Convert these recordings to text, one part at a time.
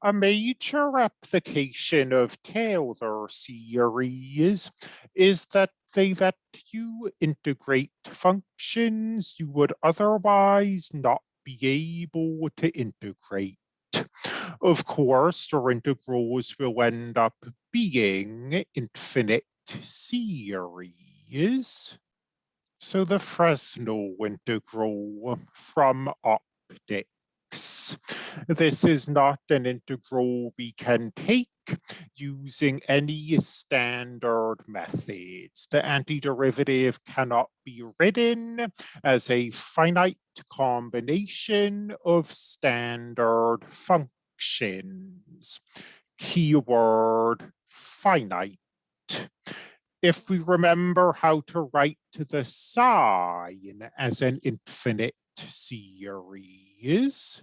A major application of Taylor series is that they let you integrate functions you would otherwise not be able to integrate. Of course, your integrals will end up being infinite series. So the Fresnel integral from optics this is not an integral we can take using any standard methods. The antiderivative cannot be written as a finite combination of standard functions. Keyword finite. If we remember how to write the sine as an infinite series.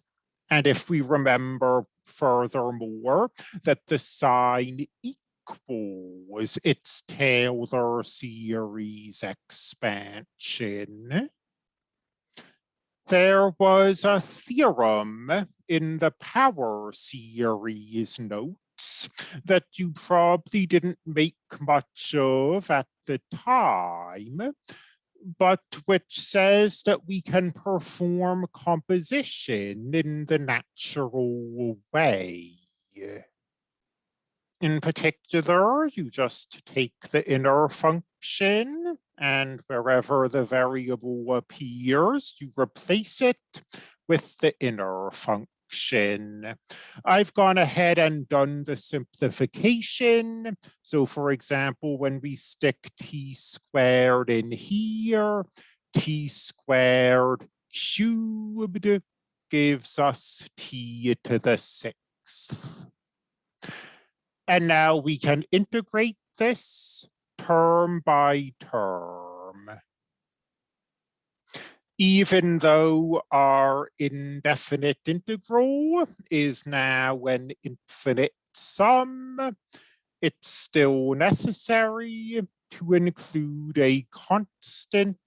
And if we remember furthermore that the sine equals its Taylor series expansion, there was a theorem in the power series notes that you probably didn't make much of at the time, but which says that we can perform composition in the natural way. In particular, you just take the inner function and wherever the variable appears, you replace it with the inner function I've gone ahead and done the simplification. So for example, when we stick t squared in here, t squared cubed gives us t to the sixth. And now we can integrate this term by term even though our indefinite integral is now an infinite sum, it's still necessary to include a constant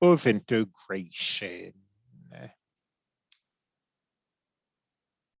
of integration.